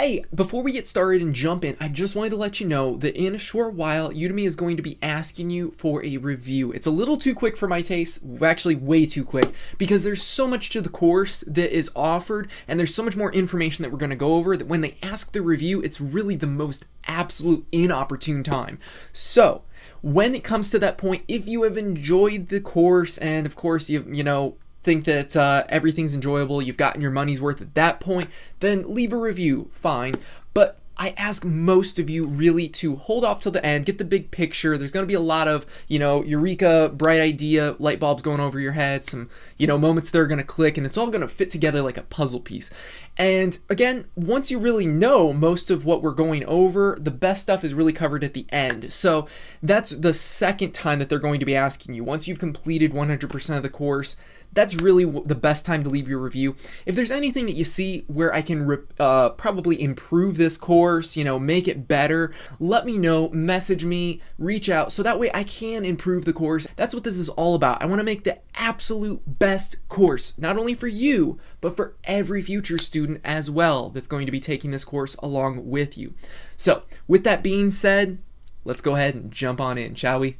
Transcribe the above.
Hey, before we get started and jump in, I just wanted to let you know that in a short while, Udemy is going to be asking you for a review. It's a little too quick for my taste, actually way too quick, because there's so much to the course that is offered, and there's so much more information that we're going to go over that when they ask the review, it's really the most absolute inopportune time. So, when it comes to that point, if you have enjoyed the course and of course you you know think that uh, everything's enjoyable, you've gotten your money's worth at that point, then leave a review, fine. But I ask most of you really to hold off till the end, get the big picture. There's going to be a lot of, you know, eureka, bright idea, light bulbs going over your head, some, you know, moments that are going to click, and it's all going to fit together like a puzzle piece. And again, once you really know most of what we're going over, the best stuff is really covered at the end. So that's the second time that they're going to be asking you. Once you've completed 100% of the course, that's really the best time to leave your review. If there's anything that you see where I can uh, probably improve this course, you know, make it better, let me know, message me, reach out, so that way I can improve the course. That's what this is all about. I want to make the absolute best course, not only for you, but for every future student as well that's going to be taking this course along with you. So with that being said, let's go ahead and jump on in, shall we?